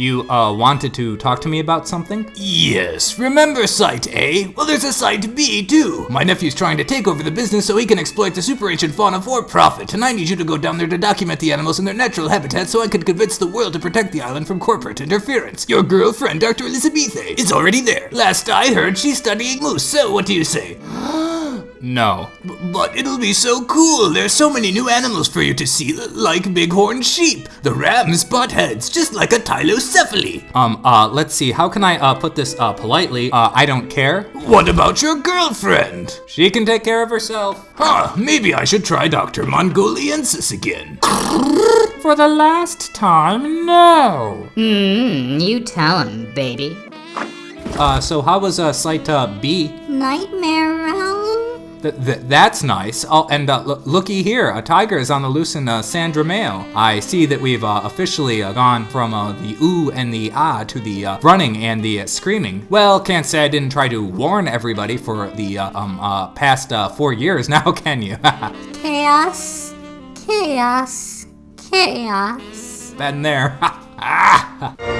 You, uh, wanted to talk to me about something? Yes, remember Site A? Well, there's a Site B, too. My nephew's trying to take over the business so he can exploit the super ancient fauna for profit, and I need you to go down there to document the animals in their natural habitat so I can convince the world to protect the island from corporate interference. Your girlfriend, Dr. Elizabethe, is already there. Last I heard, she's studying moose, so what do you say? No. But it'll be so cool. There's so many new animals for you to see, l- like bighorn sheep, the ram's butt heads, just like a Tylocephale. Um, uh, let's see, how can I, uh, put this, uh, politely? Uh, I don't care. What about your girlfriend? She can take care of herself. Huh, maybe I should try Dr. Mongoliensis again. For the last time, no. Hmm, you tell him, baby. Uh, so how was, uh, site, uh, B? Nightmare realm? Th- th- that's nice. Oh, and uh, looky here, a tiger is on the loose in uh, Sandra Mail. I see that we've uh, officially uh, gone from uh, the ooh and the ah to the uh, running and the uh, screaming. Well, can't say I didn't try to warn everybody for the uh, um uh, past uh, four years now, can you? Chaos. Chaos. Chaos. Been there. Ah.